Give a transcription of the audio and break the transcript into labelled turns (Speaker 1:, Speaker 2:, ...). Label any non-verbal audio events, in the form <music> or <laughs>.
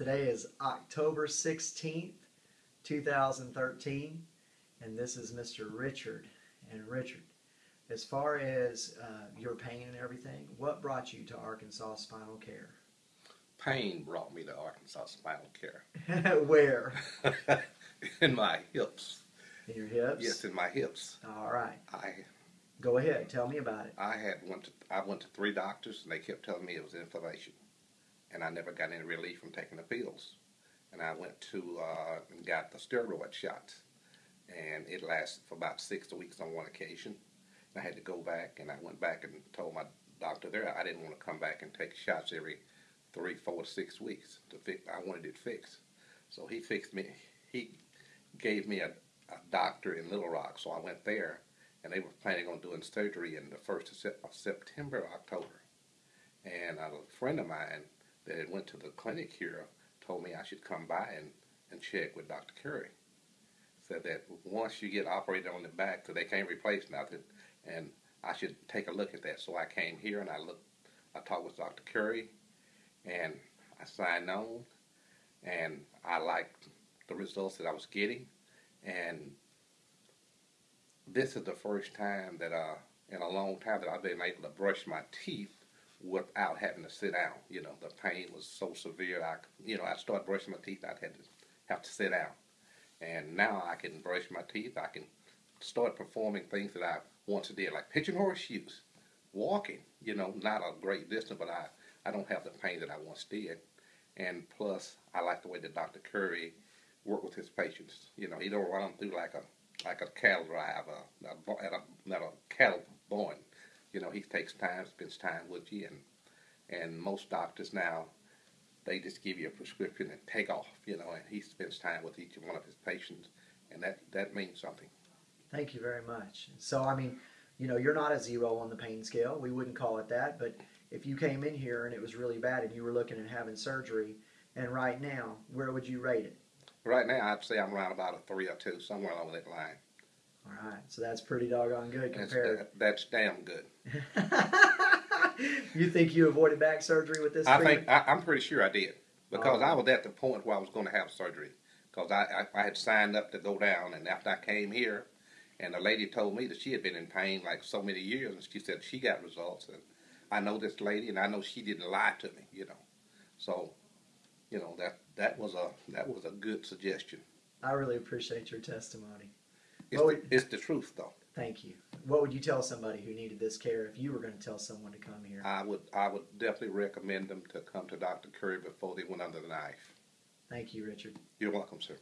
Speaker 1: Today is October 16th, 2013, and this is Mr. Richard. And Richard, as far as uh, your pain and everything, what brought you to Arkansas Spinal Care?
Speaker 2: Pain brought me to Arkansas Spinal Care. <laughs>
Speaker 1: Where? <laughs>
Speaker 2: in my hips.
Speaker 1: In your hips?
Speaker 2: Yes, in my hips.
Speaker 1: All right.
Speaker 2: I
Speaker 1: Go ahead. Tell me about it.
Speaker 2: I had went to I went to three doctors and they kept telling me it was inflammation, and I never got any relief from taking the pills. And I went to uh, and got the steroid shots, and it lasted for about six weeks on one occasion. And I had to go back, and I went back and told my doctor there I didn't want to come back and take shots every three, four, six weeks to fix. I wanted it fixed, so he fixed me. He gave me a, a doctor in Little Rock, so I went there and they were planning on doing surgery in the first of, Sep- of September, October. And a friend of mine that had went to the clinic here told me I should come by and, and check with Dr. Curry. Said that once you get operated on the back, so they can't replace nothing, and I should take a look at that. So I came here and I looked, I talked with Dr. Curry, and I signed on, and I liked the results that I was getting, and this is the first time that uh in a long time that I've been able to brush my teeth without having to sit down. You know, the pain was so severe. I you know I started brushing my teeth. I had to have to sit down, and now I can brush my teeth. I can start performing things that I once did, like pitching horseshoes, walking. You know, not a great distance, but I I don't have the pain that I once did. And plus, I like the way that Dr. Curry worked with his patients. You know, he don't run them through like a like a cattle driver uh, at a, not a cattle born. You know, he takes time, spends time with you, and and most doctors now, they just give you a prescription and take off. You know, and he spends time with each one of his patients, and that that means something.
Speaker 1: Thank you very much. So, I mean, you know, you're not a zero on the pain scale. We wouldn't call it that, but if you came in here and it was really bad and you were looking at having surgery, and right now, where would you rate it?
Speaker 2: Right now, I'd say I'm around about a three or two, somewhere along that line.
Speaker 1: All right, so that's pretty doggone good
Speaker 2: That's,
Speaker 1: compared.
Speaker 2: that, that's damn good. <laughs>
Speaker 1: you think you avoided back surgery with this?
Speaker 2: I
Speaker 1: treatment?
Speaker 2: think I, I'm pretty sure I did because
Speaker 1: Oh.
Speaker 2: I was at the point where I was going to have surgery because I, I I had signed up to go down, and after I came here, and the lady told me that she had been in pain like so many years, and she said she got results, and I know this lady, and I know she didn't lie to me, you know, so you know that that was a that was a good suggestion.
Speaker 1: I really appreciate your testimony.
Speaker 2: It's, the, it's the truth though.
Speaker 1: Thank you. What would you tell somebody who needed this care if you were going to tell someone to come here?
Speaker 2: I would I would definitely recommend them to come to Dr. Curry before they went under the knife.
Speaker 1: Thank you, Richard.
Speaker 2: You're welcome, sir.